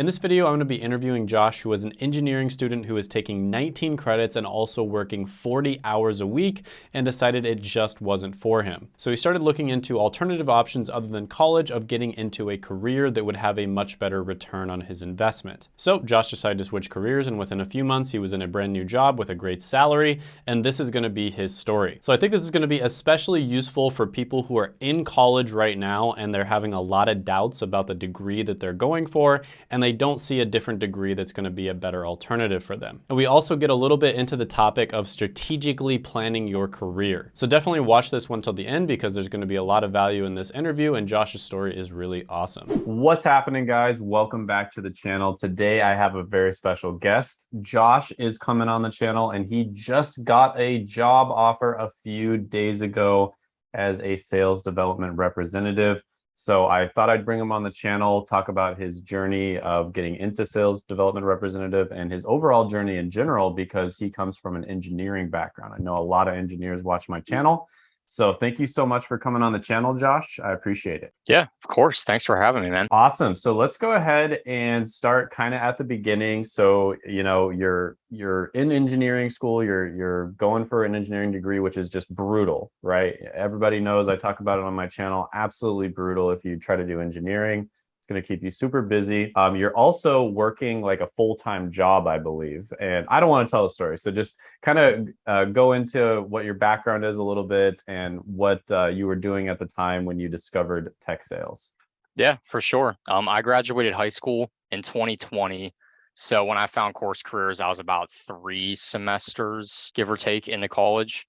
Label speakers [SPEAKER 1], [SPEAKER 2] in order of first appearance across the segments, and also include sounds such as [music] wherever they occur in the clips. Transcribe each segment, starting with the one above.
[SPEAKER 1] In this video, I'm gonna be interviewing Josh, who is an engineering student who is taking 19 credits and also working 40 hours a week and decided it just wasn't for him. So he started looking into alternative options other than college of getting into a career that would have a much better return on his investment. So Josh decided to switch careers and within a few months, he was in a brand new job with a great salary, and this is gonna be his story. So I think this is gonna be especially useful for people who are in college right now and they're having a lot of doubts about the degree that they're going for, and they don't see a different degree that's gonna be a better alternative for them. And we also get a little bit into the topic of strategically planning your career. So definitely watch this one till the end because there's gonna be a lot of value in this interview and Josh's story is really awesome. What's happening guys? Welcome back to the channel. Today I have a very special guest. Josh is coming on the channel and he just got a job offer a few days ago as a sales development representative. So I thought I'd bring him on the channel, talk about his journey of getting into sales development representative and his overall journey in general, because he comes from an engineering background. I know a lot of engineers watch my mm-hmm. channel. So thank you so much for coming on the channel, Josh. I appreciate it.
[SPEAKER 2] Yeah, of course. Thanks for having me, man.
[SPEAKER 1] Awesome. So let's go ahead and start kind of at the beginning. So, you know, you're you're in engineering school, you're you're going for an engineering degree, which is just brutal, right? Everybody knows I talk about it on my channel. Absolutely brutal if you try to do engineering going to keep you super busy. Um, you're also working like a full-time job, I believe. And I don't want to tell a story. So just kind of uh, go into what your background is a little bit and what uh, you were doing at the time when you discovered tech sales.
[SPEAKER 2] Yeah, for sure. Um, I graduated high school in 2020. So when I found course careers, I was about three semesters, give or take, into college.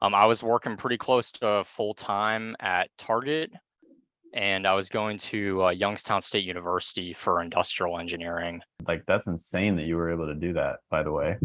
[SPEAKER 2] Um, I was working pretty close to full time at Target and I was going to uh, Youngstown State University for industrial engineering.
[SPEAKER 1] Like that's insane that you were able to do that. By the way.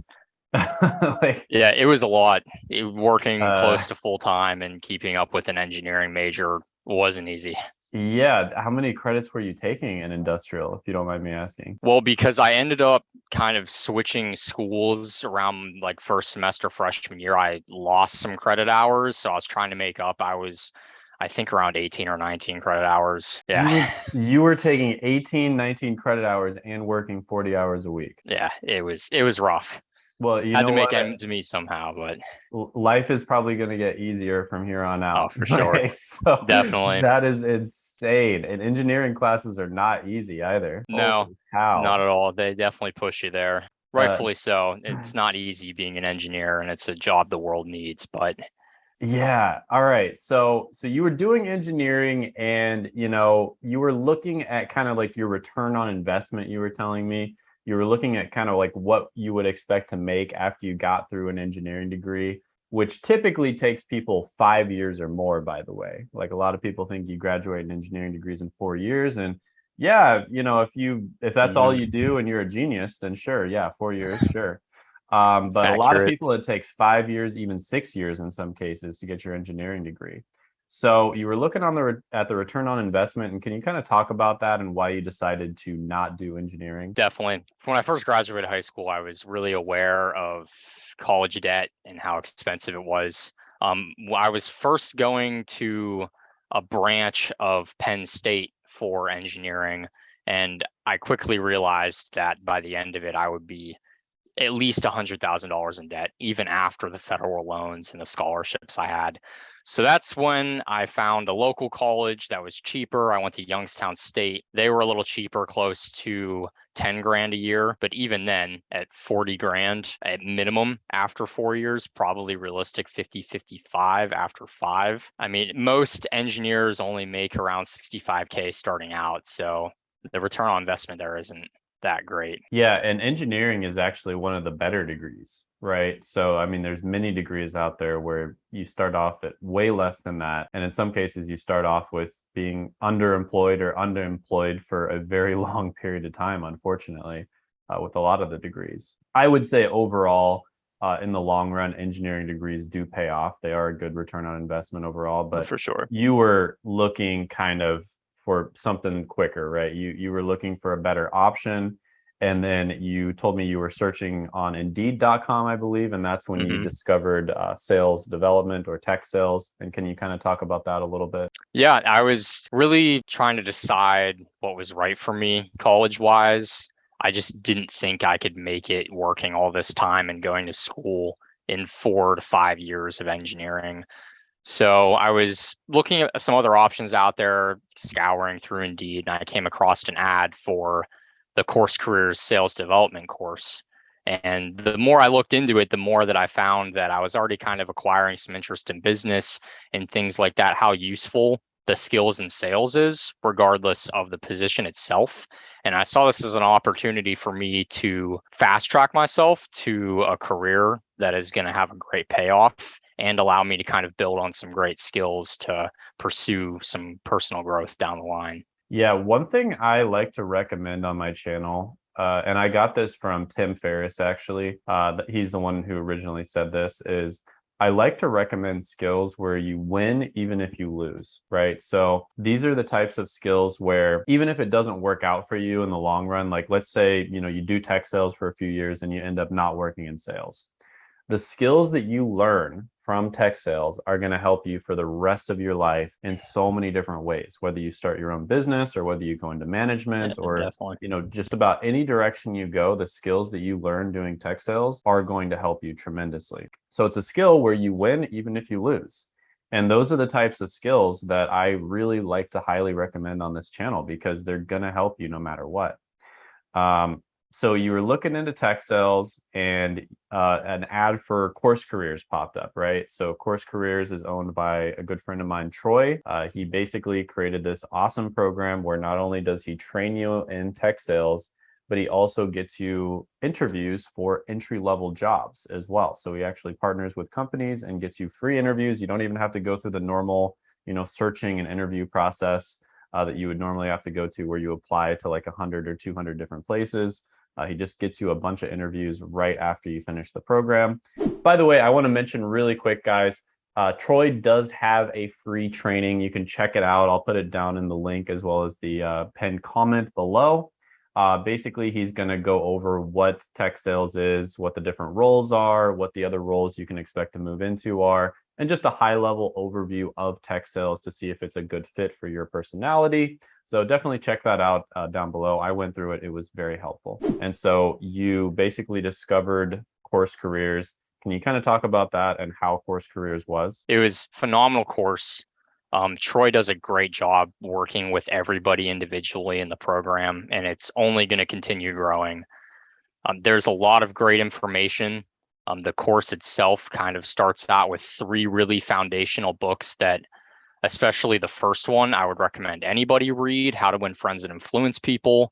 [SPEAKER 1] [laughs]
[SPEAKER 2] like, yeah, it was a lot. It, working uh, close to full time and keeping up with an engineering major wasn't easy.
[SPEAKER 1] Yeah, how many credits were you taking in industrial, if you don't mind me asking?
[SPEAKER 2] Well, because I ended up kind of switching schools around like first semester freshman year, I lost some credit hours, so I was trying to make up. I was I think around 18 or 19 credit hours. Yeah.
[SPEAKER 1] You, [laughs] you, were taking 18, 19 credit hours and working 40 hours a week.
[SPEAKER 2] Yeah, it was it was rough. Well, you had to make what? ends meet somehow, but
[SPEAKER 1] life is probably going to get easier from here on out.
[SPEAKER 2] Oh, for sure. [laughs] so
[SPEAKER 1] Definitely. That is insane. And engineering classes are not easy either.
[SPEAKER 2] No, how? Not at all. They definitely push you there. Rightfully uh, so. It's [sighs] not easy being an engineer and it's a job the world needs, but
[SPEAKER 1] yeah. All right. So so you were doing engineering and you know, you were looking at kind of like your return on investment, you were telling me. You were looking at kind of like what you would expect to make after you got through an engineering degree, which typically takes people 5 years or more by the way. Like a lot of people think you graduate in engineering degrees in 4 years and yeah, you know, if you if that's all mm-hmm. you do and you're a genius, then sure, yeah, 4 years, sure. Um, but a lot of people, it takes five years, even six years in some cases to get your engineering degree. So you were looking on the at the return on investment, and can you kind of talk about that and why you decided to not do engineering?
[SPEAKER 2] Definitely. When I first graduated high school, I was really aware of college debt and how expensive it was. Um, I was first going to a branch of Penn State for engineering, and I quickly realized that by the end of it, I would be at least $100,000 in debt, even after the federal loans and the scholarships I had. So that's when I found a local college that was cheaper. I went to Youngstown State. They were a little cheaper, close to 10 grand a year. But even then, at 40 grand at minimum after four years, probably realistic 50, 55 after five. I mean, most engineers only make around 65K starting out. So the return on investment there isn't that great.
[SPEAKER 1] Yeah, and engineering is actually one of the better degrees, right? So, I mean, there's many degrees out there where you start off at way less than that. And in some cases, you start off with being underemployed or underemployed for a very [laughs] long period of time, unfortunately, uh, with a lot of the degrees. I would say overall, uh, in the long run, engineering degrees do pay off. They are a good return on investment overall, but
[SPEAKER 2] for sure,
[SPEAKER 1] you were looking kind of for something quicker, right? You you were looking for a better option and then you told me you were searching on indeed.com i believe and that's when mm-hmm. you discovered uh, sales development or tech sales and can you kind of talk about that a little bit
[SPEAKER 2] yeah i was really trying to decide what was right for me college wise i just didn't think i could make it working all this time and going to school in four to five years of engineering so I was looking at some other options out there, scouring through Indeed, and I came across an ad for the course careers sales development course. And the more I looked into it, the more that I found that I was already kind of acquiring some interest in business and things like that, how useful the skills in sales is, regardless of the position itself. And I saw this as an opportunity for me to fast track myself to a career that is going to have a great payoff and allow me to kind of build on some great skills to pursue some personal growth down the line.
[SPEAKER 1] Yeah, one thing I like to recommend on my channel, uh, and I got this from Tim Ferriss actually. Uh, he's the one who originally said this. Is I like to recommend skills where you win even if you lose, right? So these are the types of skills where even if it doesn't work out for you in the long run, like let's say, you know, you do tech sales for a few years and you end up not working in sales. The skills that you learn from tech sales are going to help you for the rest of your life in so many different ways whether you start your own business or whether you go into management yeah, or definitely. you know just about any direction you go the skills that you learn doing tech sales are going to help you tremendously so it's a skill where you win even if you lose and those are the types of skills that I really like to highly recommend on this channel because they're going to help you no matter what. Um, so you were looking into tech sales and uh, an ad for course careers popped up right? So course careers is owned by a good friend of mine troy. Uh, he basically created this awesome program where not only does he train you in tech sales but he also gets you interviews for entry level jobs as well. So he actually partners with companies and gets you free interviews. You don't even have to go through the normal you know searching and interview process uh, that you would normally have to go to where you apply to like 100 or 200 different places uh, he just gets you a bunch of interviews right after you finish the program. By the way, I want to mention really quick, guys, uh, Troy does have a free training. You can check it out. I'll put it down in the link as well as the uh, pinned comment below. Uh, basically, he's going to go over what tech sales is, what the different roles are, what the other roles you can expect to move into are, and just a high level overview of tech sales to see if it's a good fit for your personality. So definitely check that out uh, down below. I went through it. It was very helpful. And so you basically discovered course careers. Can you kind of talk about that and how course careers was?
[SPEAKER 2] It was phenomenal course. Um, Troy does a great job working with everybody individually in the program, and it's only going to continue growing. Um, there's a lot of great information um, the course itself kind of starts out with three really foundational books that, especially the first one, I would recommend anybody read How to Win Friends and Influence People.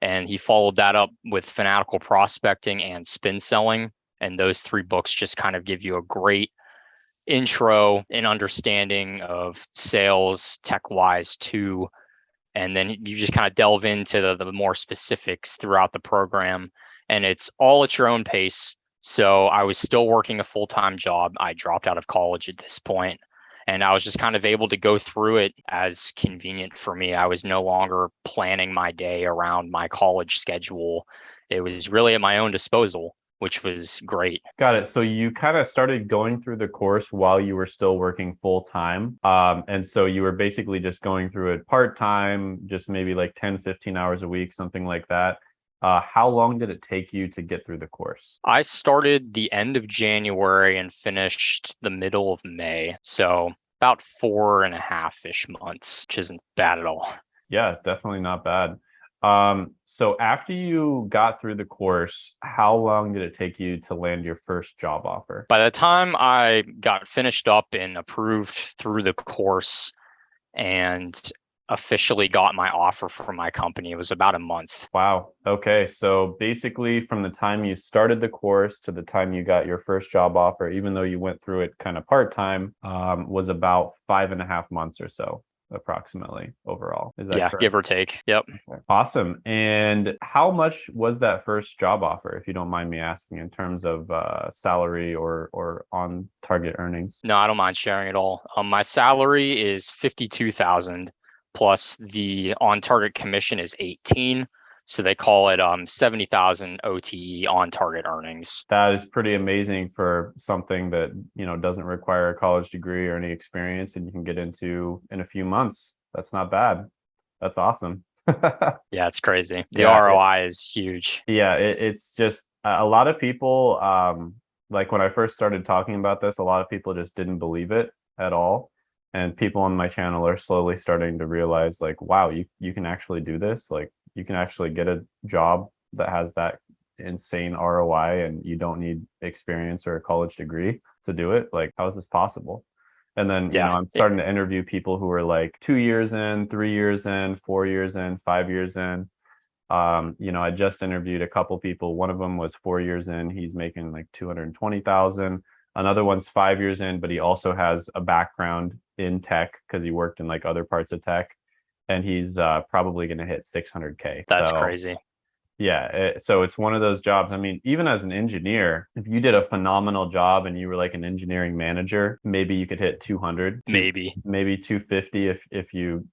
[SPEAKER 2] And he followed that up with Fanatical Prospecting and Spin Selling. And those three books just kind of give you a great intro and understanding of sales tech wise too. And then you just kind of delve into the, the more specifics throughout the program. And it's all at your own pace so I was still working a full time job. I dropped out of college at this point, and I was just kind of able to go through it as convenient for me. I was no longer planning my day around my college schedule. It was really at my own disposal, which was great.
[SPEAKER 1] Got it. So you kind of started going through the course while you were still working full time. Um, and so you were basically just going through it part time, just maybe like 10, 15 hours a week, something like that uh, how long did it take you to get through the course?
[SPEAKER 2] I started the end of January and finished the middle of May. So about four and a half ish months, which isn't bad at all.
[SPEAKER 1] Yeah, definitely not bad. Um, so after you got through the course, how long did it take you to land your first job offer?
[SPEAKER 2] By the time I got finished up and approved through the course and officially got my offer from my company. It was about a month.
[SPEAKER 1] Wow. Okay. So basically, from the time you started the course to the time you got your first job offer, even though you went through it kind of part time, um, was about five and a half months or so approximately overall.
[SPEAKER 2] Is that yeah, correct? give or take. Yep.
[SPEAKER 1] Awesome. And how much was that first job offer, if you don't mind me asking, in terms of uh, salary or or on target earnings?
[SPEAKER 2] No, I don't mind sharing at all. Um, my salary is fifty two thousand plus the on target commission is 18. So they call it um, 70,000 OTE on target earnings.
[SPEAKER 1] That is pretty amazing for something that, you know, doesn't require a college degree or any experience and you can get into in a few months. That's not bad. That's awesome. [laughs]
[SPEAKER 2] yeah, it's crazy. The yeah, ROI it, is huge.
[SPEAKER 1] Yeah, it, it's just a lot of people um like when I first started talking about this, a lot of people just didn't believe it at all and people on my channel are slowly starting to realize like wow you you can actually do this. Like you can actually get a job that has that insane ROI and you don't need experience or a college degree to do it. Like how is this possible? And then yeah. you know i'm starting to interview people who are like two years in three years in four years in five years in. Um, you know i just interviewed a couple people. One of them was four years in. He's making like 220000 Another one's five years in, but he also has a background in tech because he worked in like other parts of tech, and he's uh, probably going to hit 600k.
[SPEAKER 2] That's so, crazy.
[SPEAKER 1] Yeah, it, so it's one of those jobs. I mean, even as an engineer, if you did a phenomenal job and you were like an engineering manager, maybe you could hit 200,
[SPEAKER 2] maybe
[SPEAKER 1] maybe 250 if if you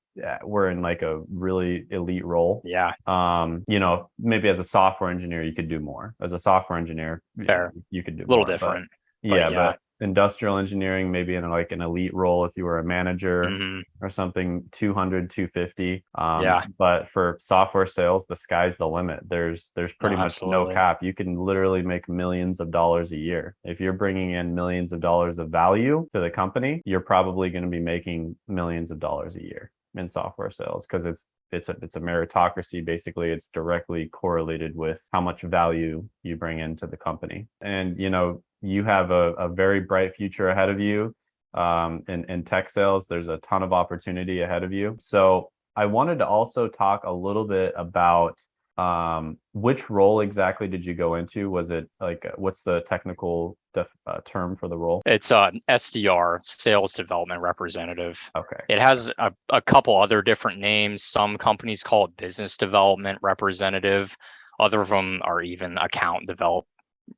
[SPEAKER 1] were in like a really elite role.
[SPEAKER 2] Yeah.
[SPEAKER 1] Um, you know, maybe as a software engineer, you could do more. As a software engineer,
[SPEAKER 2] Fair.
[SPEAKER 1] you could do
[SPEAKER 2] a little
[SPEAKER 1] more,
[SPEAKER 2] different.
[SPEAKER 1] Yeah, yeah, but industrial engineering maybe in like an elite role if you were a manager mm-hmm. or something 200 250 um,
[SPEAKER 2] yeah
[SPEAKER 1] but for software sales the sky's the limit there's there's pretty much absolutely. no cap you can literally make millions of dollars a year if you're bringing in millions of dollars of value to the company you're probably going to be making millions of dollars a year in software sales because it's it's a it's a meritocracy basically. It's directly correlated with how much value you bring into the company. And you know you have a, a very bright future ahead of you um, in, in tech sales. There's a ton of opportunity ahead of you. So i wanted to also talk a little bit about um, which role exactly did you go into? Was it like uh, what's the technical def, uh, term for the role?
[SPEAKER 2] It's uh, sdr sales development representative.
[SPEAKER 1] Okay
[SPEAKER 2] it has a, a couple other different names. Some companies call it business development representative. Other of them are even account develop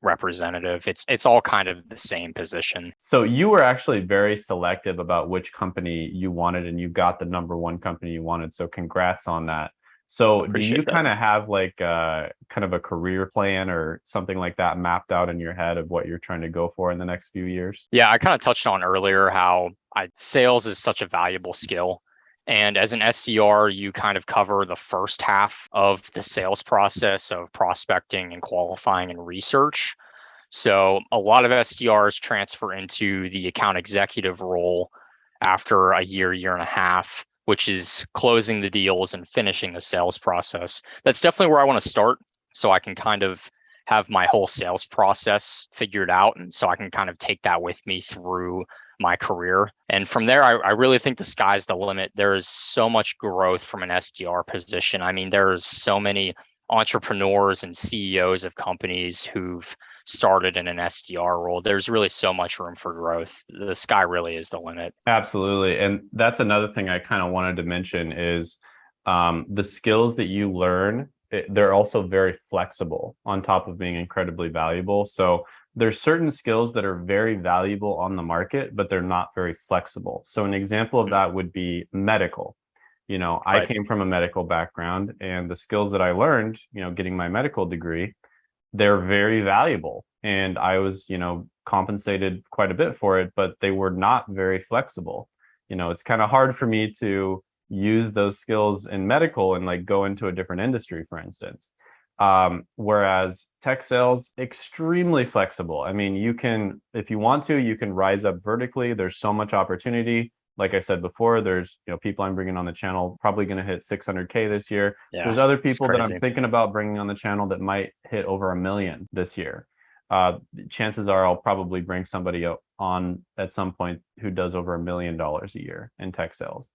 [SPEAKER 2] representative. It's it's all kind of the same position.
[SPEAKER 1] So you were actually very selective about which company you wanted and you got the number one company you wanted. So congrats on that so do you kind of have like uh, kind of a career plan or something like that mapped out in your head of what you're trying to go for in the next few years?
[SPEAKER 2] Yeah, I kind of touched on earlier how I, sales is such a valuable skill. And as an SDR, you kind of cover the first half of the sales process of prospecting and qualifying and research. So a lot of SDRs transfer into the account executive role after a year, year and a half which is closing the deals and finishing the sales process. That's definitely where I want to start so I can kind of have my whole sales process figured out. And so I can kind of take that with me through my career. And from there, I, I really think the sky's the limit. There is so much growth from an SDR position. I mean, there's so many entrepreneurs and CEOs of companies who've started in an SDR role, there's really so much room for growth. The sky really is the limit.
[SPEAKER 1] Absolutely. And that's another thing I kind of wanted to mention is um, the skills that you learn, it, they're also very flexible on top of being incredibly valuable. So there's certain skills that are very valuable on the market, but they're not very flexible. So an example of mm-hmm. that would be medical. You know, I came from a medical background and the skills that I learned, you know, getting my medical degree, they're very valuable. And i was you know compensated quite a bit for it but they were not very flexible. You know it's kind of hard for me to use those skills in medical and like go into a different industry for instance. Um, whereas tech sales extremely flexible. I mean you can if you want to you can rise up vertically. There's so much opportunity like I said before, there's you know people I'm bringing on the channel probably going to hit 600k this year. Yeah, there's other people that I'm thinking about bringing on the channel that might hit over a million this year. Uh, chances are I'll probably bring somebody on at some point who does over a million dollars a year in tech sales.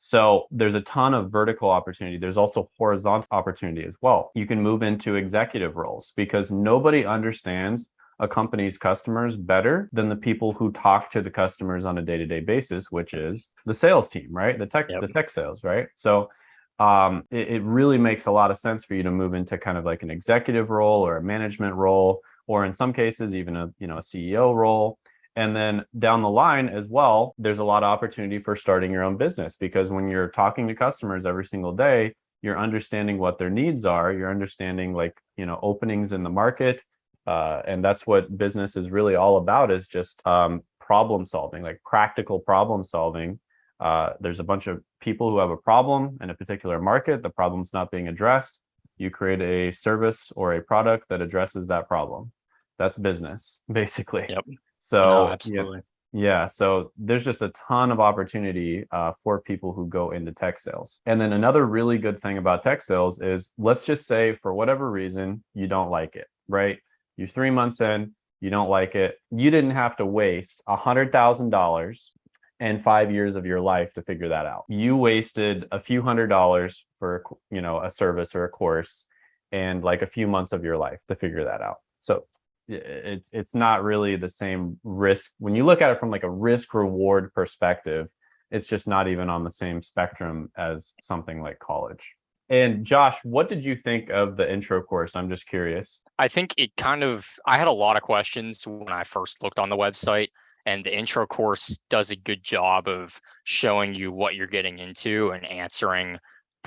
[SPEAKER 1] So there's a ton of vertical opportunity. There's also horizontal opportunity as well. You can move into executive roles because nobody understands a company's customers better than the people who talk to the customers on a day-to-day basis, which is the sales team, right? The tech, yep. the tech sales, right? So um, it, it really makes a lot of sense for you to move into kind of like an executive role or a management role, or in some cases, even a you know a CEO role. And then down the line as well, there's a lot of opportunity for starting your own business because when you're talking to customers every single day, you're understanding what their needs are, you're understanding like, you know, openings in the market. Uh, and that's what business is really all about is just um, problem solving, like practical problem solving. Uh, there's a bunch of people who have a problem in a particular market, the problem's not being addressed. You create a service or a product that addresses that problem. That's business, [laughs] basically.
[SPEAKER 2] Yep.
[SPEAKER 1] So
[SPEAKER 2] No,
[SPEAKER 1] yeah, yeah, so there's just a ton of opportunity uh, for people who go into tech sales. And then another really good thing about tech sales is let's just say for whatever reason, you don't like it, right? You're three months in, you don't like it. You didn't have to waste a $100,000 and five years of your life to figure that out. You wasted a few hundred dollars for, you know, a service or a course and like a few months of your life to figure that out. So it's it's not really the same risk when you look at it from like a risk reward perspective it's just not even on the same spectrum as something like college and josh what did you think of the intro course? I'm just curious.
[SPEAKER 2] I think it kind of, I had a lot of questions when I first looked on the website, and the intro course does a good job of showing you what you're getting into and answering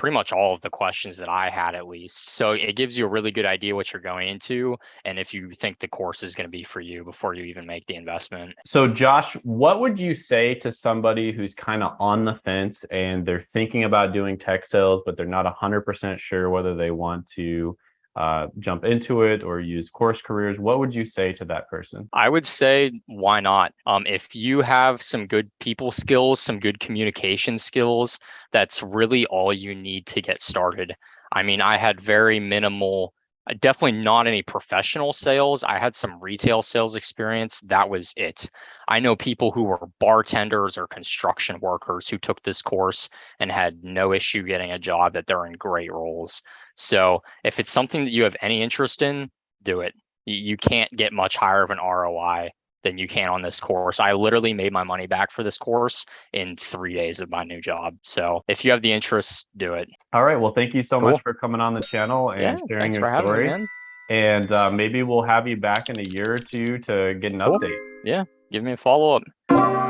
[SPEAKER 2] pretty much all of the questions that I had at least. So it gives you a really good idea what you're going into and if you think the course is going to be for you before you even make the investment.
[SPEAKER 1] so josh what would you say to somebody who's kind of on the fence and they're thinking about doing tech sales but they're not 100% sure whether they want to uh, jump into it or use course careers what would you say to that person
[SPEAKER 2] I would say why not? Um, if you have some good people skills, some good communication skills, that's really all you need to get started. I mean, I had very minimal, Uh, definitely not any professional sales. I had some retail sales experience. That was it. I know people who were bartenders or construction workers who took this course and had no issue getting a job that they're in great roles. So if it's something that you have any interest in, do it you, you can't get much higher of an ROI than you can on this course. I literally made my money back for this course in three days of my new job. So if you have the interest, do it.
[SPEAKER 1] all right well thank you so
[SPEAKER 2] Cool.
[SPEAKER 1] much for coming on the channel and
[SPEAKER 2] yeah,
[SPEAKER 1] sharing
[SPEAKER 2] thanks
[SPEAKER 1] your
[SPEAKER 2] for having
[SPEAKER 1] story
[SPEAKER 2] me,
[SPEAKER 1] and uh, maybe we'll have you back in a year or two to get an
[SPEAKER 2] Cool.
[SPEAKER 1] update. Yeah.
[SPEAKER 2] Give me a follow up.